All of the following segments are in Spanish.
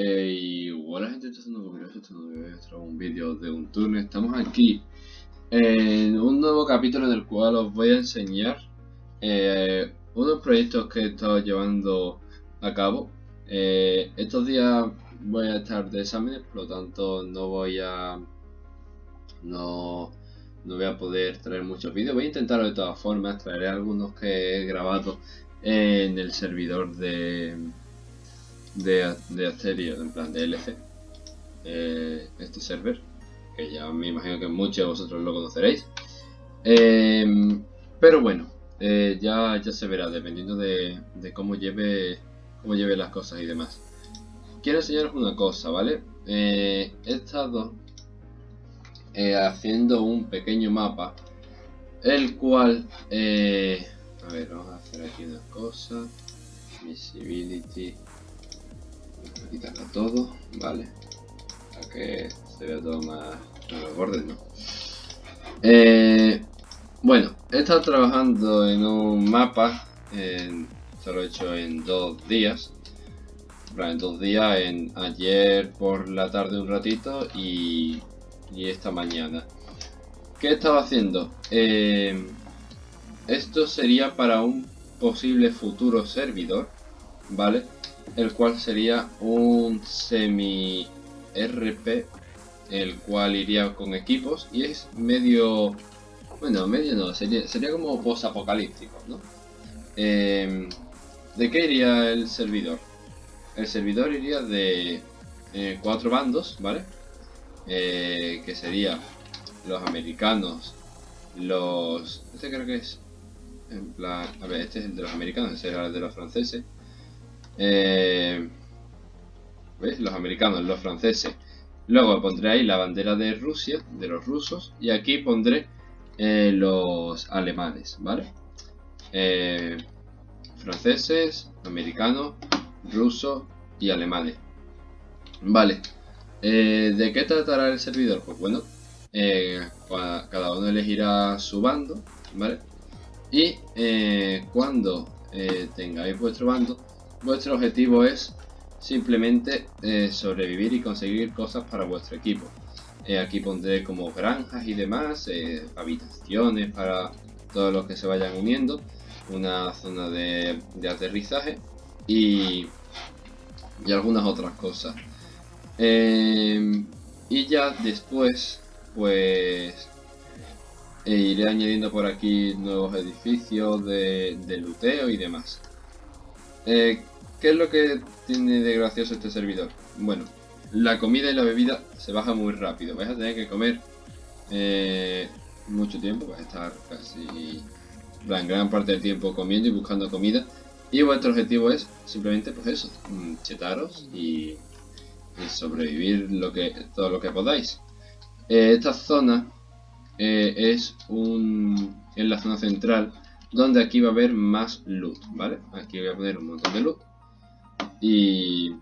y hola gente, esto es un esto es un vídeo de un turno. Estamos aquí en un nuevo capítulo en el cual os voy a enseñar eh, unos proyectos que he estado llevando a cabo. Eh, estos días voy a estar de exámenes, por lo tanto no voy a no, no voy a poder traer muchos vídeos. Voy a intentarlo de todas formas, traeré algunos que he grabado en el servidor de de, de en plan de LC, eh, este server, que ya me imagino que muchos de vosotros lo conoceréis. Em, pero bueno, eh, ya, ya se verá, dependiendo de, cómo, lleve, cómo lleve las cosas y demás. Quiero enseñaros una cosa, ¿vale? Eh, he estado haciendo un pequeño mapa, el cual... a ver, vamos a hacer aquí una cosa. Visibility a quitarlo todo, vale. Para que se vea todo más a los bordes, ¿no? Eh, bueno, he estado trabajando en un mapa, en, se lo he hecho en dos días. En dos días, en ayer por la tarde un ratito y, y esta mañana. ¿Qué he estado haciendo? Eh, esto sería para un posible futuro servidor, ¿vale? El cual sería un semi RP el cual iría con equipos y es medio bueno medio no sería, sería como post apocalíptico ¿no? Em, ¿de qué iría el servidor? el servidor iría de eh, cuatro bandos ¿vale? Eh, que sería los americanos los este creo que es en plan a ver este es el de los americanos ese era el de los franceses eh. Los americanos, los franceses. Luego pondré ahí la bandera de Rusia, de los rusos. Y aquí pondré eh, los alemanes, ¿vale? Eh, franceses, americanos, rusos y alemanes. Vale. ¿De qué tratará el servidor? Pues bueno, cada uno elegirá su bando, ¿vale? Y cuando tengáis vuestro bando, Vuestro objetivo es simplemente eh, sobrevivir y conseguir cosas para vuestro equipo. Eh, aquí pondré como granjas y demás, eh, habitaciones para todos los que se vayan uniendo, una zona de, aterrizaje y, y, algunas otras cosas. y ya después, pues iré añadiendo por aquí nuevos edificios de, de luteo y demás. Eh, ¿Qué es lo que tiene de gracioso este servidor? Bueno, la comida y la bebida se baja muy rápido. Vais a tener que comer eh, mucho tiempo, vais a estar casi la gran parte del tiempo comiendo y buscando comida. Y vuestro objetivo es simplemente pues eso, chetaros y, sobrevivir lo que, todo lo que podáis. Eh, esta zona es un, la zona central donde aquí va a haber más loot, ¿vale? Aquí voy a poner un montón de loot. Y,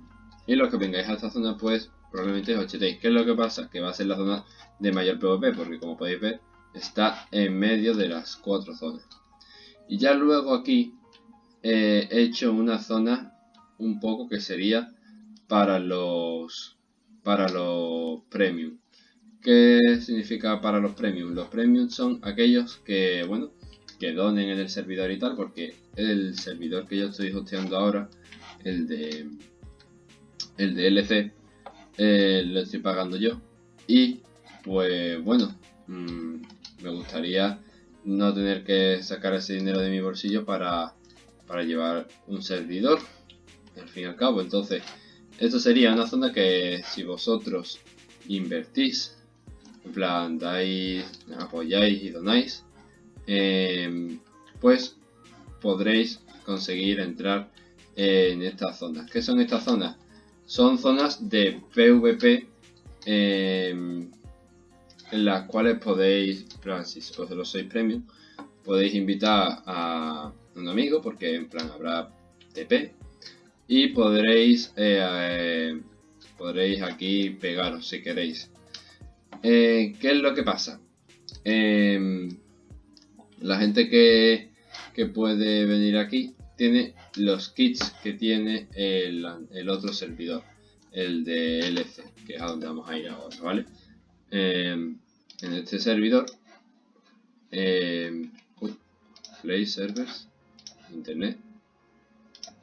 y los que vengáis a esta zona, pues probablemente os chetéis. ¿Qué es lo que pasa? Que va a ser la zona de mayor PvP, porque como podéis ver, está en medio de las cuatro zonas. Y ya luego aquí eh, he hecho una zona un poco que sería para los para los premium. ¿Qué significa para los premium? Los premium son aquellos que, bueno, que donen en el servidor y tal, porque el servidor que yo estoy hosteando ahora, el de el de LC, eh, lo estoy pagando yo. Y pues bueno, mm, me gustaría no tener que sacar ese dinero de mi bolsillo para, para llevar un servidor, al fin y al cabo. Entonces, esto sería una zona que si vosotros invertís, en plan, dais, apoyáis y donáis, Em, pues podréis conseguir entrar en estas zonas. ¿Qué son estas zonas? Son zonas de PvP em, en las cuales podéis, si vosotros sois premium, podéis invitar a un amigo porque en plan habrá TP y podréis eh, podréis aquí pegaros si queréis. Eh, ¿Qué es lo que pasa? Eh, la gente que, puede venir aquí tiene los kits que tiene el, otro servidor. el de LC, que es a donde vamos a ir ahora, ¿vale? Em, en este servidor, eh, Play Servers, Internet,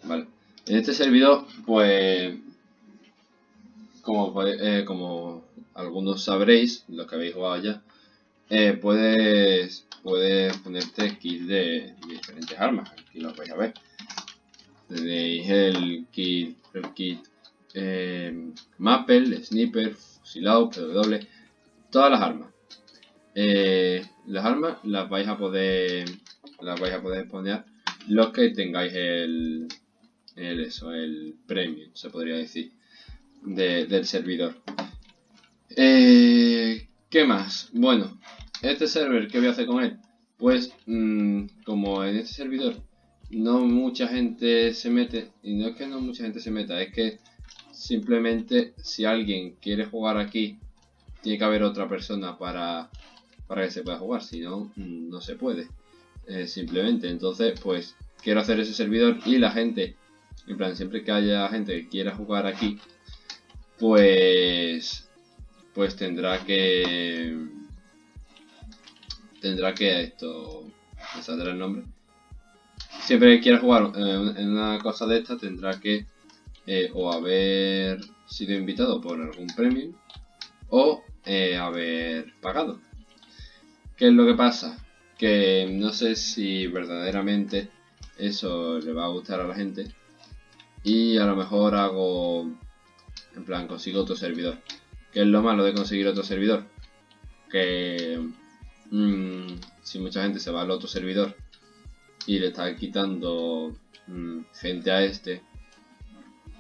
vale. En este servidor, pues, como, eh, como algunos sabréis, los que habéis jugado ya, eh, puedes, puedes ponerte kits de, diferentes armas. Aquí lo vais a ver. Tenéis el kit, el kit eh, Maple, Sniper, Fusilado, PW, todas las armas. Eh, las armas las vais a poder las vais a poder poner los que tengáis el, el eso, el premium, se podría decir, del servidor. ¿Qué más? Bueno, este server, ¿qué voy a hacer con él? Pues, mm, como en este servidor no mucha gente se mete, y no es que no mucha gente se meta, es que simplemente si alguien quiere jugar aquí, tiene que haber otra persona para, para que se pueda jugar, si no, mm, no se puede. Eh, simplemente, entonces, pues, quiero hacer ese servidor y la gente, en plan, siempre que haya gente que quiera jugar aquí, pues, pues tendrá que, tendrá que esto, me saldrá el nombre, siempre que quiera jugar eh, en una cosa de esta tendrá que eh, o haber sido invitado por algún premio o eh, haber pagado. ¿Qué es lo que pasa? Que no sé si verdaderamente eso le va a gustar a la gente y a lo mejor hago en plan consigo otro servidor. ¿Qué es lo malo de conseguir otro servidor? Que mm, si mucha gente se va al otro servidor y le está quitando mm, gente a este,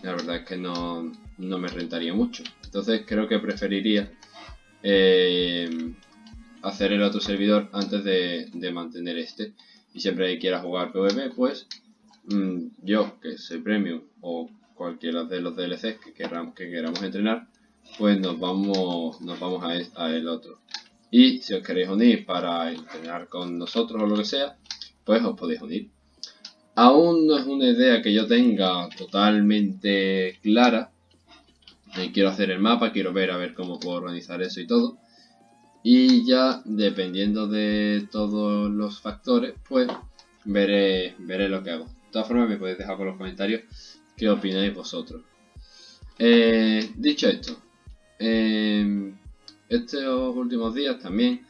la verdad es que no, me rentaría mucho. Entonces creo que preferiría eh, hacer el otro servidor antes de, mantener este. Y siempre que quiera jugar PvP, pues mm, yo, que soy premium, o cualquiera de los DLCs que queramos, que queramos entrenar, pues nos vamos, nos vamos a, el otro. Y si os queréis unir para entrenar con nosotros o lo que sea, pues os podéis unir. Aún no es una idea que yo tenga totalmente clara. Quiero hacer el mapa, quiero ver a ver cómo puedo organizar eso y todo. Y ya dependiendo de todos los factores, pues veré, veré lo que hago. De todas formas me podéis dejar por los comentarios qué opináis vosotros. Eh, dicho esto, eh, estos últimos días también,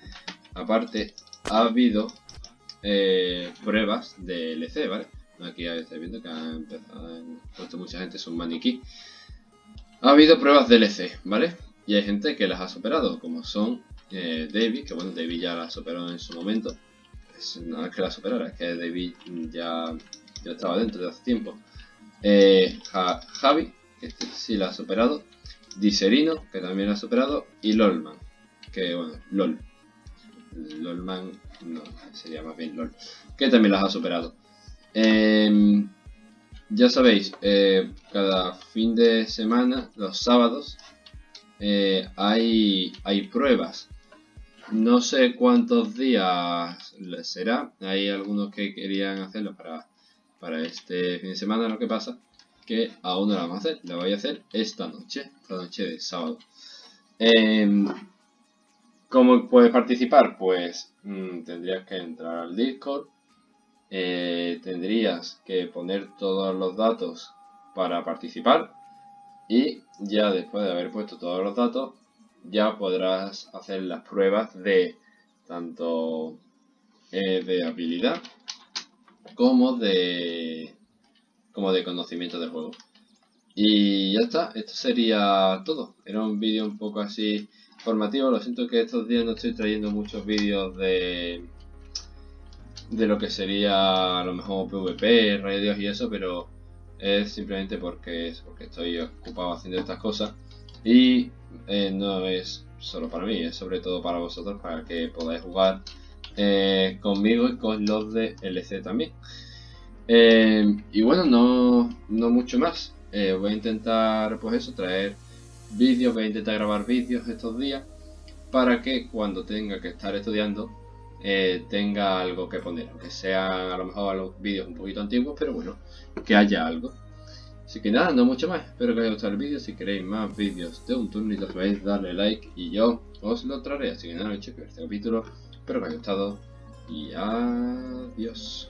aparte, ha habido eh, pruebas de LC, ¿vale? Aquí estáis viendo que ha empezado, mucha gente es un maniquí. Ha habido pruebas de LC, ¿vale? Y hay gente que las ha superado, como son eh, David, que bueno, David ya las superó en su momento. no es que las superara, es que David ya, ya estaba dentro de hace tiempo. Eh, Javi, que este sí la ha superado. Diserino, que también ha superado. Y Lolman, que bueno, LOL. LOLman no, sería más bien LOL, que también las ha superado. Em, ya sabéis, eh, cada fin de semana, los sábados, eh, hay, hay pruebas. No sé cuántos días será. Hay algunos que querían hacerlo para, para este fin de semana. Lo que pasa que aún no lo vamos a hacer. Lo voy a hacer esta noche, esta noche de sábado. Em, ¿Cómo puedes participar? Pues mm, tendrías que entrar al Discord, eh, tendrías que poner todos los datos para participar y ya después de haber puesto todos los datos ya podrás hacer las pruebas de tanto eh, de habilidad como de como de conocimiento del juego y ya está, esto sería todo era un vídeo un poco así informativo. Lo siento que estos días no estoy trayendo muchos vídeos de de lo que sería a lo mejor PvP, radios y eso, pero es simplemente porque, porque estoy ocupado haciendo estas cosas y eh, no es solo para mí, es sobre todo para vosotros, para que podáis jugar eh, conmigo y con los de LC también. Eh, y bueno, no, no mucho más. voy a intentar, pues eso, traer vídeos, voy a intentar grabar vídeos estos días para que cuando tenga que estar estudiando eh, tenga algo que poner, aunque sean a lo mejor los vídeos un poquito antiguos, pero bueno, que haya algo. Así que nada, no mucho más. Espero que os haya gustado el vídeo. Si queréis más vídeos de un turno y sabéis, darle like y yo os lo traeré. Así que nada, chicos, este capítulo. Espero que os haya gustado y adiós.